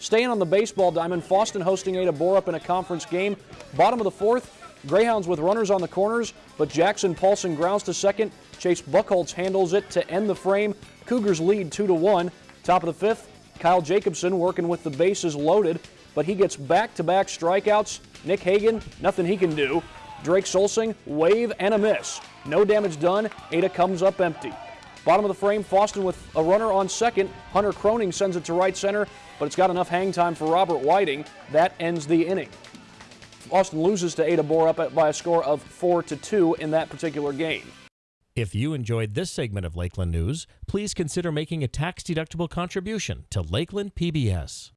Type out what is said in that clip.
Staying on the baseball diamond, Fosston hosting Ada Borup in a conference game. Bottom of the fourth, Greyhounds with runners on the corners, but Jackson Paulson grounds to second. Chase Buckholz handles it to end the frame. Cougars lead 2 to 1. Top of the fifth, Kyle Jacobson working with the bases loaded, but he gets back to back strikeouts. Nick Hagan, nothing he can do. Drake Solsing, wave and a miss. No damage done. Ada comes up empty. Bottom of the frame, Fosston with a runner on second. Hunter Croning sends it to right center, but it's got enough hang time for Robert Whiting. That ends the inning. Fosston loses to Ada Borup by a score of 4 to 2 in that particular game. If you enjoyed this segment of Lakeland News, please consider making a tax-deductible contribution to Lakeland PBS.